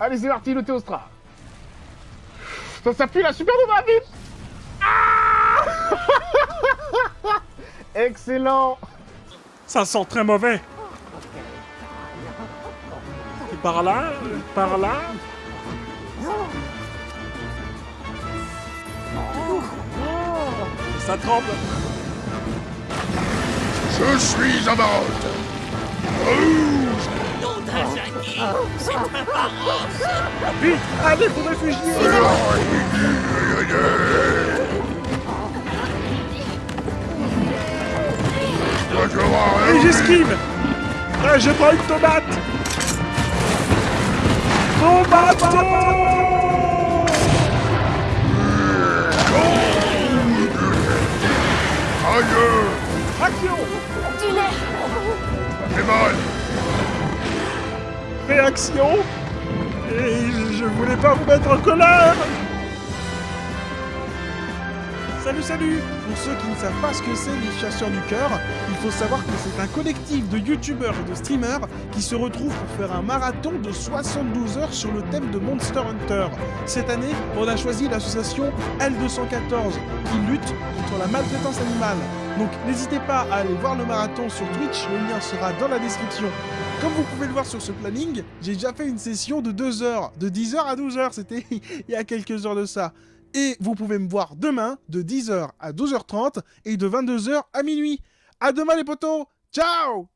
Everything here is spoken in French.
Allez, c'est parti, le Théostra. Ça s'appuie la supernova, vite ah Excellent Ça sent très mauvais. Et par là, par là. Ça tremble. Je suis Amarante. Vite Allez, faut réfugier Et j'esquive Ah, je prends une tomate Tomate Aïe Action Du lait fait mal Réaction Et je voulais pas vous mettre en colère Salut, salut Pour ceux qui ne savent pas ce que c'est les chasseurs du cœur, il faut savoir que c'est un collectif de youtubeurs et de streamers qui se retrouvent pour faire un marathon de 72 heures sur le thème de Monster Hunter. Cette année, on a choisi l'association L214 qui lutte contre la maltraitance animale. Donc n'hésitez pas à aller voir le marathon sur Twitch, le lien sera dans la description. Comme vous pouvez le voir sur ce planning, j'ai déjà fait une session de 2 heures, de 10h à 12h, c'était il y a quelques heures de ça. Et vous pouvez me voir demain de 10h à 12h30 et de 22h à minuit. À demain les potos Ciao